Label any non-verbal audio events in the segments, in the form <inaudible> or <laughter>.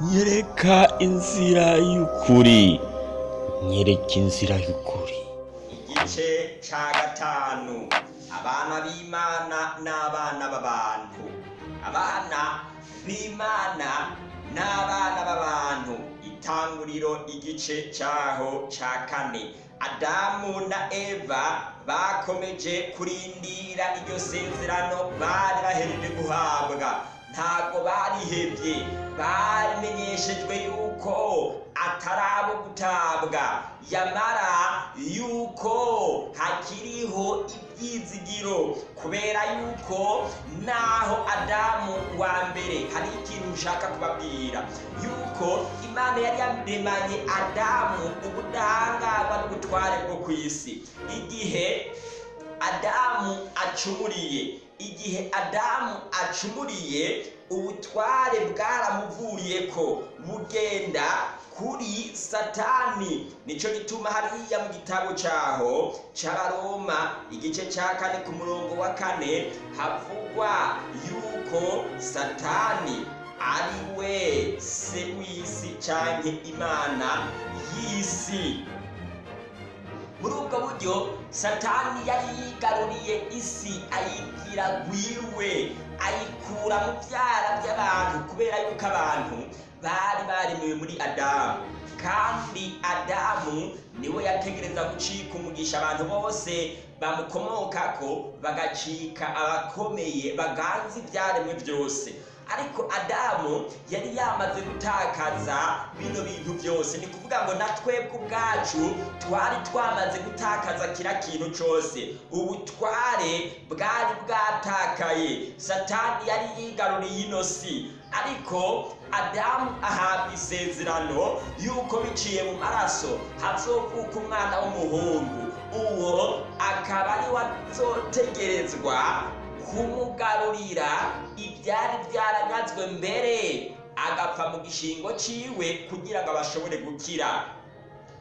nyereka inzira y'ukuri. Nyereka inzira y'ukuri. Igice ca gatanu. Abana b'imana n'abana b'abantu. Abana b'imana n'abana b'abantu. Itanguriro igice caho ca kane. Adamu na eva bakomeje kurindira iryo sezerano bari bahereje guhabwa. Ntabwo barihevye barimenyeshejwe yuko atari abo gutabwa. Yamara yuko hakiriho ibyizigiro. Kubera yuko naho adamu wa mbere hari ikintu nshaka kubabwira. Yuko imana yari yaremanye adamu ubudahangarwa n'ubutware bwo ku isi. Igihe adamu acumuriye igihe adamu acumuriye ubutware bwaramuvuyeko. Bugenda kuri satani. Nico gituma hariya mu gitabo caho c'abaroma igice ca kane ku murongo wa kane havugwa yuko satani ari we se w'isi canke imana y'isi. Muri ubwo buryo satani yari yigaruriye isi ayigira gwiwe ayikura mu byara by'abantu kubera yuko abantu bari baremiwe muri adamu kandi adamu ni we yategereza gucika umugisha abantu bose. Bamukomokako bagacika abakomeye baganza ibyaremwe byose ariko adamu yari yamaze gutakaza bino bintu byose. Ni kuvuga ngo na twebwe ubwacu twari twamaze gutakaza kira kintu cyose. Ubutware bwari bwatakaye. Satani yari yigaruriye ino si ariko adamu ahabwa isezerano yuko biciye mu maraso hazovuka umwana w'umuhungu. Uwo akaba ari we azotegerezwa kumugarurira ibyari byaranyazwe mbere. Agapfa mu gishingo ciwe kugira ngo bashobore gukira.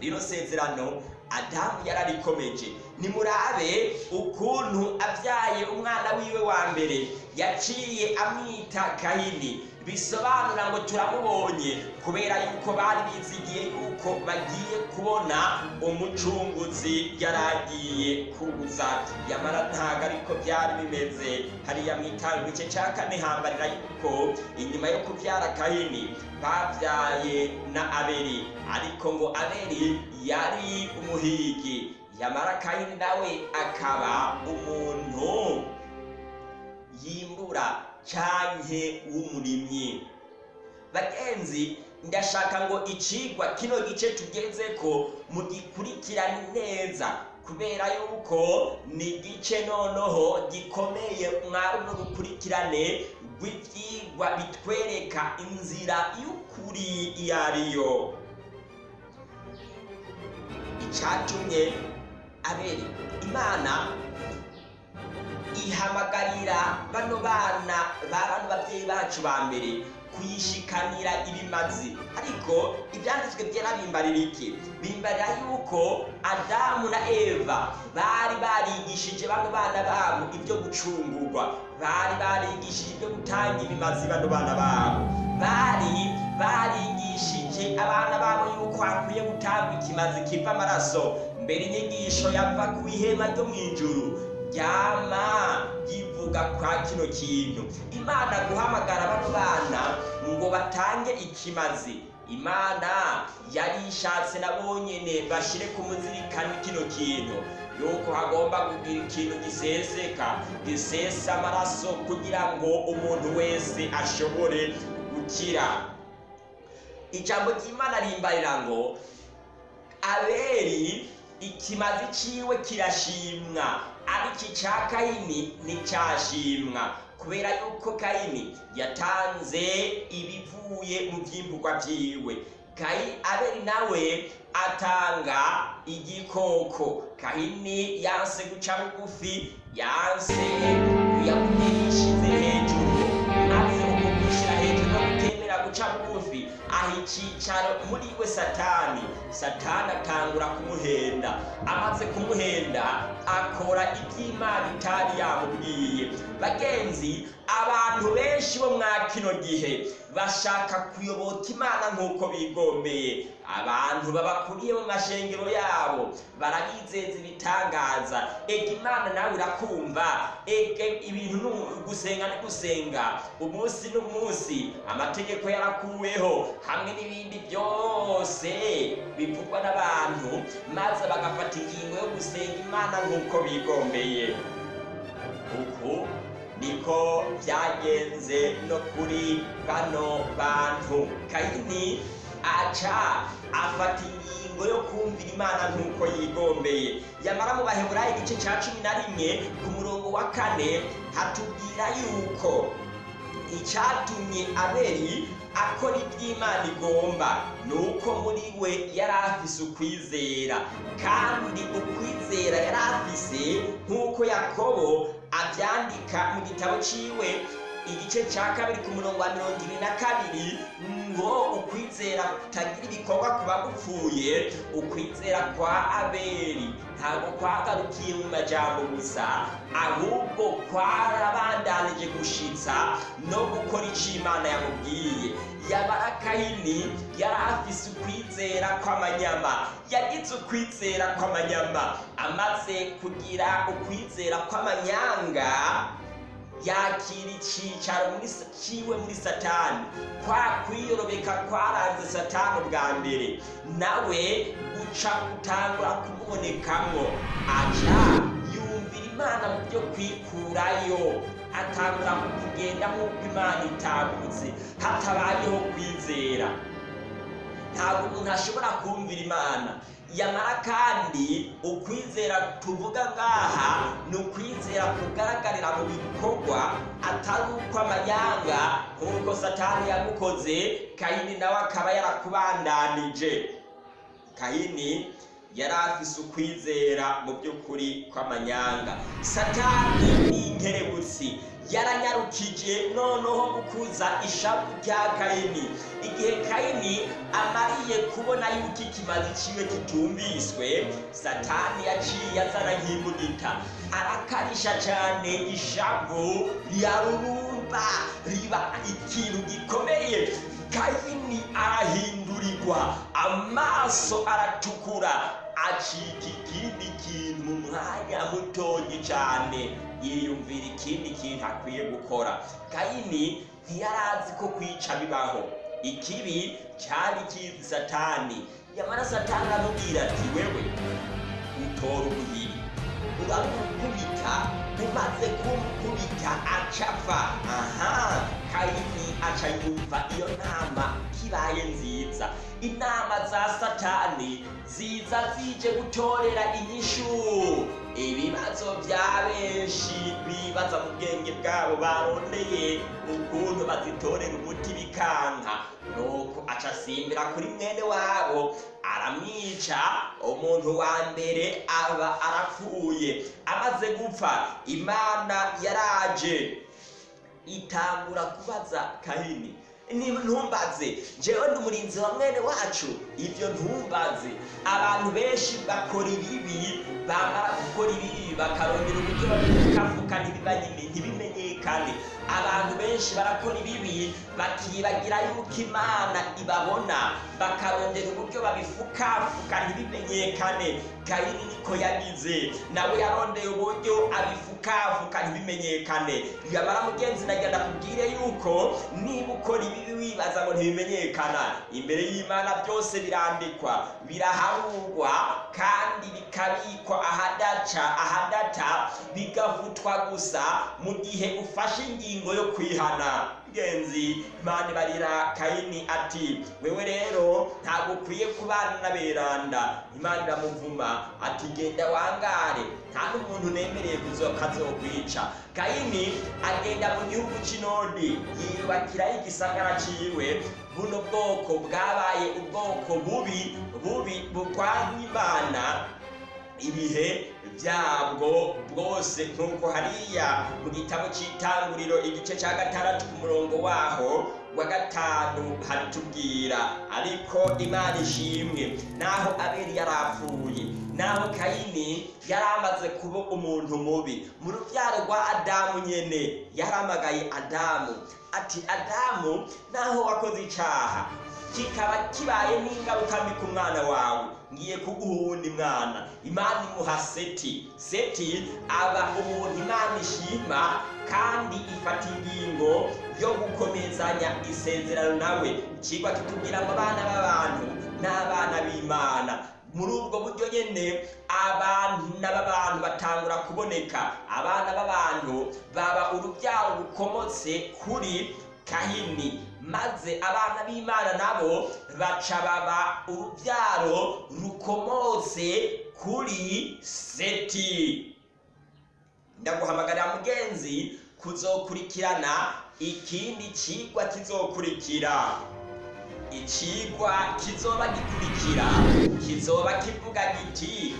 Rino sezerano adamu yararikomeje. Nimurabe ukuntu abyaye umwana wiwe wa mbere. Yaciye amwita kahini bisobanura ngo turamubonye kubera yuko bari bizigiye yuko bagiye kubona umucunguzi yaragiye kuza yamara ntabwo ariko byari bimeze. Hariya mu itanga igice cya kane hambarira yuko inyuma yo kubyara kahini babyaye na abeli. Ariko ngo abeli yari umuhigi. Yamara kahini nawe akaba umuntu yimbura canke w'umurimyi bagenzi ndashaka ngo icigwa kino gice tugeze ko mugikurikirane neza kubera yuko ni igice noneho gikomeye mwari no rukurikirane rw'ivyigwa bitwereka inzira y'ukuri iyo ariyo. Icatumye abeli imana ihamagarira bano bana ba bano babyeyi bacu ba mbere kuyishikanira ibimazi ariko ibyanditswe byera bimbarira iki bimbarira yuko adamu na eva bari barigishije bano bana babo ibyo gucungurwa. Bari barigishije ibyo gutanga ibimazi bano bana babo. Bari barigishije abana babo yuko hakwiye gutanga ikimazi kiva amaraso. Mbere inyigisho yava ku ihema ryo mu ijuru. Ryama yivuga kwa kino kintu. Imana guhamagara bano bana ngo batange ikimazi. Imana yari ishatse nabo nyene bashire ku muzirikano kino kintu. Yuko hagomba kugira ikintu giseseka gisesa amaraso kugira ngo umuntu wese ashobore gukira. Ijambo ry'imana rimbarira ngo abeli ikimazi ciwe kirashimwa. Ariko icya kayini nticyashimwa kubera yuko kayini yatanze ibivuye mu byimburwa byiwe kayi abeli nawe atanga igikoko. Kahini yanse guca bugufi yanse yishize hejuru. Maze uko kwishyira hejuru no gutemera guca bugufi. Aha icyicaro muri we satani. Satani atangura kumuhenda. Amaze kumuhenda akora iby'imana itari yamubwiye. Bagenzi abantu benshi bo mwa kino gihe bashaka kuyoboka imana nk'uko bigombeye abantu babakuriye mu mashengero yabo barabizeza ibitangaza. Ega imana nawe irakumva ega ibintu gusenga ni gusenga. Umunsi n'umunsi amategeko yarakuweho hamwe n'ibindi byose bivugwa n'abantu maze bagafata ingingo yo gusenga imana nk'uko bigombeye. Uku niko byagenze no kuri bano bantu. Kayini aca afata ingingo yo kumvira imana nk'uko yigombeye. Yamara mu baheburayo igice cya cumi na rimwe ku murongo wa kane hatubwira yuko icyatumye abeli akora iby'imana igomba ni uko muri we yari afise ukwizera. Kandi ukwizera yari afise nk'uko yakobo abyandika mu gitabo ciwe igice cya kabiri ku murongo wa mirongo ibiri na kabiri ngo ukwizera kutagira ibikorwa ku bagupfuye ukwizera kwa abeli. Ntabwo kwagarukiye mu majambo gusa ahubwo kwarabandanije gushitsa no gukora icyo imana yamubwiye. Yabara kayini yari afise ukwizera kw'amanyama yagize ukwizera kw'amanyama. Amaze kugira ukwizera kw'amanyanga yakira icyicaro ciwe muri satani. Kwa kwiyorobeka kwaranze satani bwa mbere. Nawe guca gutangura kumubonekamwo aca yumvira imana mu byo kwikurayo. Atangura kugenda nk'uko imana itagutse hatabayeho kwizera. Ntabwo umuntu ashobora kumvira imana. Yamara kandi ukwizera tuvuga ngaha ni ukwizera kugaragarira mu bikorwa atari uko amanyanga nk'uko satani yagukoze kayini nawe akaba yarakubandanije. Kayini yari afise ukwizera mu by'ukuri kw'amanyanga. Satani ni inkerebutsi yaranyarukije noneho gukuza ishavu rya kayini igihe kayini amariye kubona yuko ikimazi ciwe kitumviswe satani yaciye azana nk'imbugita arakarisha cyane ishavu rirarurumba riba ikintu gikomeye. Kayini arahindurirwa amaso aratukura. Acika ikindi kintu mu mwanya cyane yiyumvira ikindi kintu akwiye gukora. Kayini ntiyarazi ko kwica bibaho. Ikibi cyari kizi satani. Yamara satani aramubwira ati wewe utora ubuhiri uramukubita umaze kumukubita acapfa. Aha! Kayini aca yumva iyo nama kibaye nziza. Inama za satani ziza zije gutorera inyishu. Ibibazo bya benshi bibaza mu bwenge bwabo barondeye ukuntu bazitorera umuti bikanka. Nuko aca asimbira kuri mwene wabo aramwica umuntu wa mbere aba arapfuye. Amaze gupfa imana yaraje. Itangura kubaza kahini ntumbaze jewe ndi umurinzi wa mwene wacu? Ibyo ntumbaze. Abantu benshi bakora ibibi bamara gukora ibibi bakarondera uburyo babikafuka ntibimenyekane abantu benshi barakora ibibi bakibagira yuko imana ibabona. Bakarondera uburyo babifukafuka ntibimenyekane kayini niko yagize. Nawe yarondeye uburyo abifukafuka ntibimenyekane yamara mugenzi nagenda kubwire yuko niba ukora ibibi wibaza ngo ntibimenyekana. Imbere y'imana byose birandikwa. Biraharurwa kandi bikabikwa ahadaca ahadata bigavutwa gusa mu gihe ufashe ingingo yo kwihana. Genzi imana ibarira kayini ati wewe rero ntabwo ukwiye kubana n'aberanda. Imana iramuvuma ati genda wangare. Nta n'umuntu nemereye kazokwica kayini agenda mu gihugu cy'inodi yiyubakiraho igisagara ciwe. Buno bwoko bwabaye ubwoko bubi bubi bukwanya imana ibihe byabwo bwose nk'uko hariya mu gitabo cy'itanguriro igice cya gatandatu ku murongo waho wa gatanu haritubwira. Ariko imana ishimwe naho abeli yarapfuye naho kayini yari amaze kuba umuntu mubi. Mu rubyaro rwa adamu nyene yaramagaye adamu. Ati adamu naho wakoze icaha kikaba kibaye n'ingaruka mbi ku mwana wawe. Ngiye kuguha uwundi mwana. Imana imuha seti. Seti aba umuntu imana ishima kandi ifata ingingo yo gukomezanya isezerano nawe. Ikigwa kitubwira ngo abana b'abantu n'abana b'imana. Muri ubwo buryo nyene abana b'abantu batangura kuboneka. Abana b'abantu baba urubyaro rukomotse kuri kahini. Maze abana b'imana nabo baca baba urubyaro rukomotse kuri seti. Ndaguhamagarira mugenzi kuzokurikirana ikindi cigwa kizokurikira. Icigwa kizoba gikurikira kizoba kivuga giti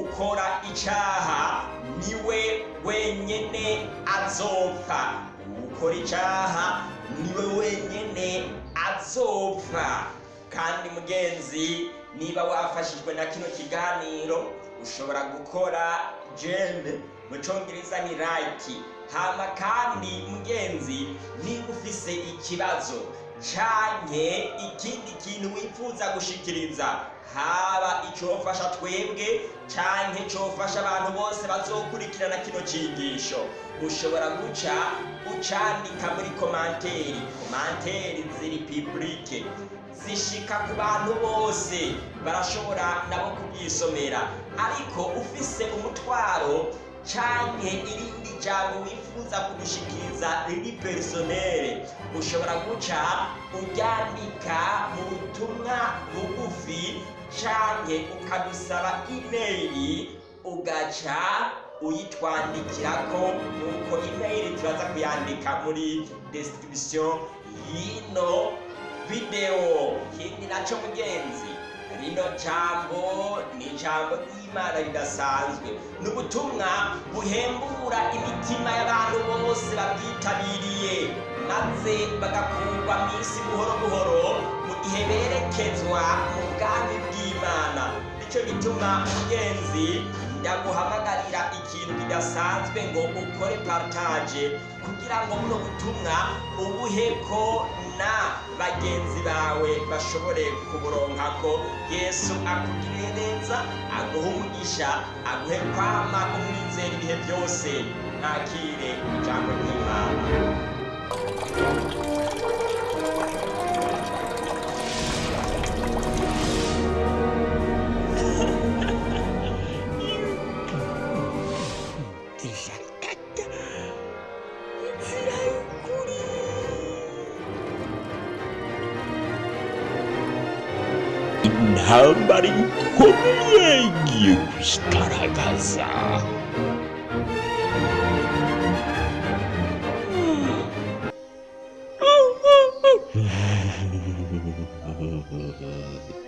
ukora icaha ni we wenyene azopfa. Ukora icaha ni we wenyene azopfa. Kandi mugenzi niba wafashijwe na kino kiganiro ushobora gukora jene mu congereza ni like. Hama kandi mugenzi niba ufise ikibazo canke ikindi kintu wifuza gushikiriza. Haba icofasha twebwe canke cofasha abantu bose bazokurikirana kino cigisho ushobora guca ucandika muri komanteri komanteri ziri publike zishika ku bantu bose. Barashobora nabo kubyisomera ariko ufise umutwaro canke irindi jambo wifuza kudushikiriza riri personere ushobora guca uryandika mu butumwa bugufi canke ukadusaba imeyili ugaca uyitwandikirako nuko imeyili turaza kuyandika muri description y'ino video. Ikindi naco mugenzi. Rino jambo ni ijambo ry'imana ridasanzwe ni ubutumwa buhembura imitima y'abantu bose babwitabiriye maze bagakurwa mu isi buhoro buhoro mu gihe berekezwa mu bwami bw'imana. Nicyo gituma mugenzi ndaguhamagarira ikintu kidasanzwe ngo ukore partage. Kugira ngo buno butumwa ubuheko na bagenzi bawe bashobore kuburonkako yesu akugirire neza aguhe umugisha aguhe kwama umwizera ibihe byose. Ntakire ijambo ry'imana. Intambara ikomeye igiye kwigaragaza <laughs>